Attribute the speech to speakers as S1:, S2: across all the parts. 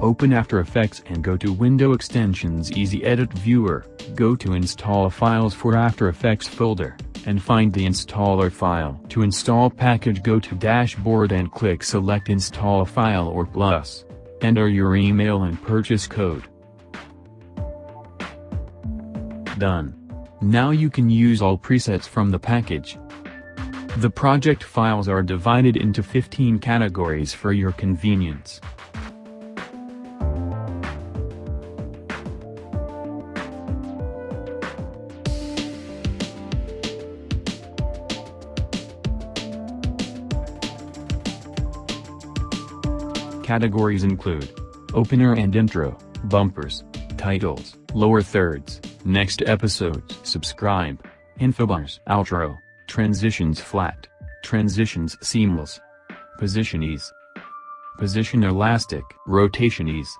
S1: Open After Effects and go to Window Extensions Easy Edit Viewer, go to Install Files for After Effects folder, and find the installer file. To install package go to Dashboard and click Select Install File or Plus. Enter your email and purchase code. Done. Now you can use all presets from the package. The project files are divided into 15 categories for your convenience. Categories include Opener and Intro, Bumpers, Titles, Lower Thirds, Next Episodes, Subscribe, Infobars, Outro, Transitions Flat, Transitions Seamless, Position Ease, Position Elastic, Rotation Ease,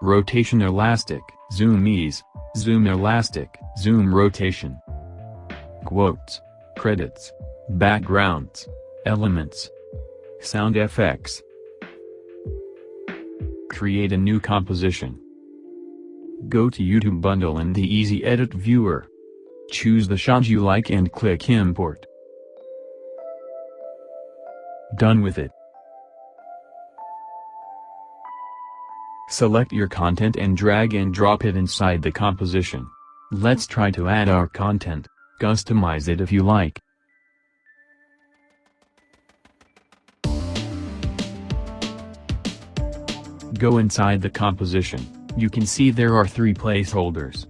S1: Rotation Elastic, Zoom Ease, Zoom Elastic, Zoom Rotation. Quotes, Credits, Backgrounds, Elements, Sound effects. Create a new composition. Go to YouTube Bundle in the Easy Edit Viewer. Choose the shot you like and click Import. Done with it. Select your content and drag and drop it inside the composition. Let's try to add our content, customize it if you like. Go inside the composition, you can see there are three placeholders.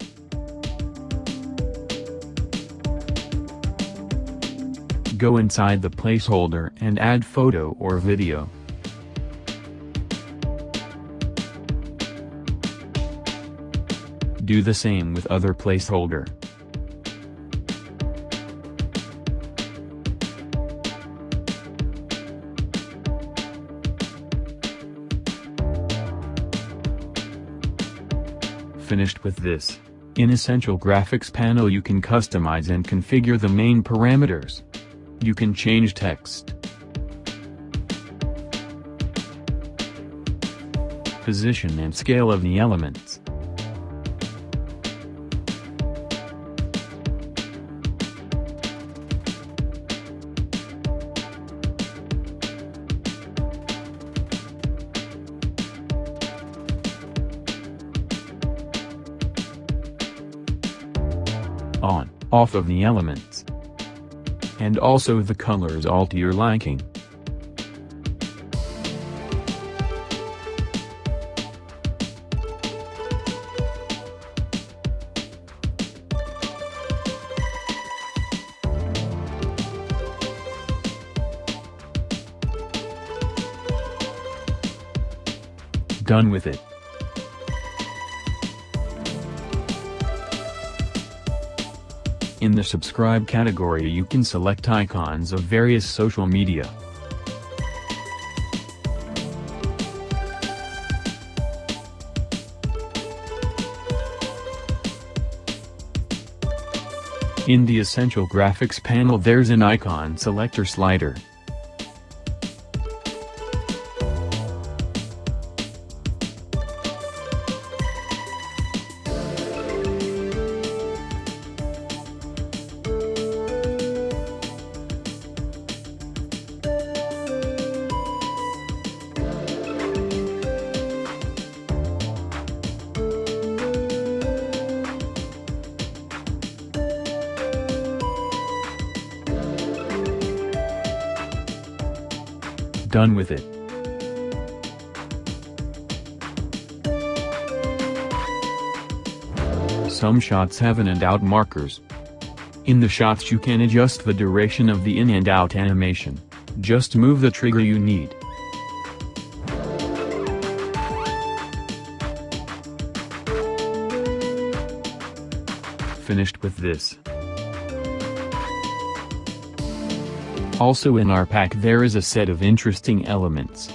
S1: Go inside the placeholder and add photo or video. Do the same with other placeholder. Finished with this. In Essential Graphics panel you can customize and configure the main parameters. You can change text, position and scale of the elements. On, off of the elements. And also the colors all to your liking. Done with it. In the subscribe category you can select icons of various social media. In the Essential Graphics panel there's an icon selector slider. Done with it. Some shots have in and out markers. In the shots you can adjust the duration of the in and out animation. Just move the trigger you need. Finished with this. Also in our pack there is a set of interesting elements.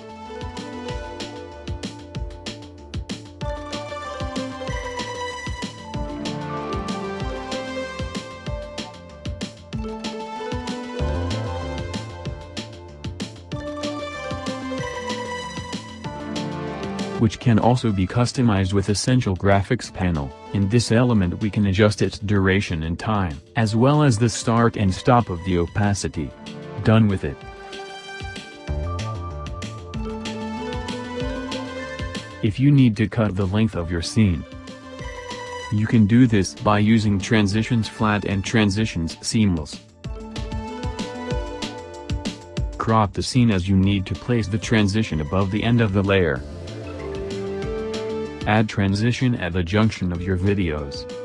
S1: which can also be customized with Essential Graphics panel. In this element we can adjust its duration and time, as well as the start and stop of the opacity. Done with it. If you need to cut the length of your scene, you can do this by using transitions flat and transitions seamless. Crop the scene as you need to place the transition above the end of the layer. Add transition at the junction of your videos.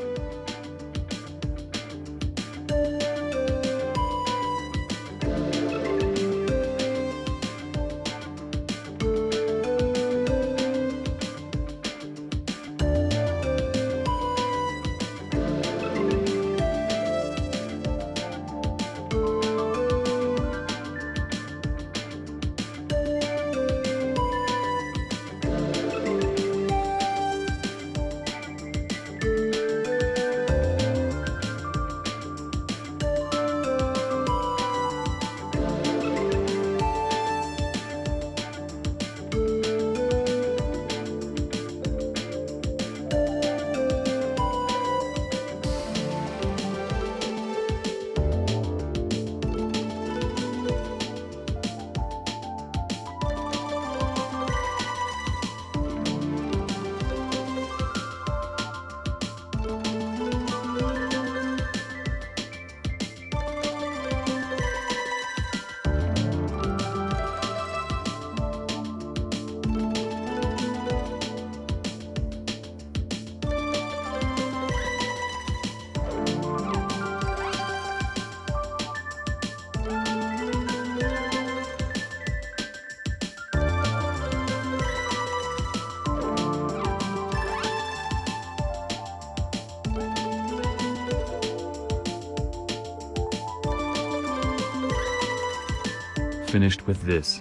S1: Finished with this.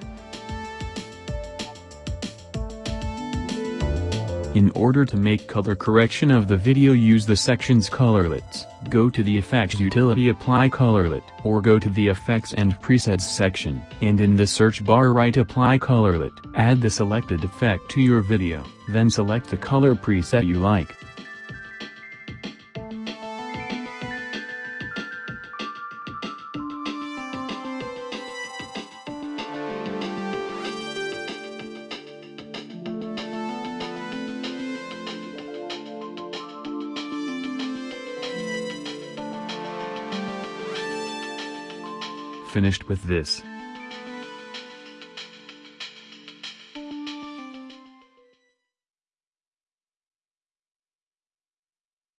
S1: In order to make color correction of the video use the section's colorlets, go to the Effects utility Apply Colorlet, or go to the Effects and Presets section, and in the search bar write Apply Colorlet. Add the selected effect to your video, then select the color preset you like. Finished with this.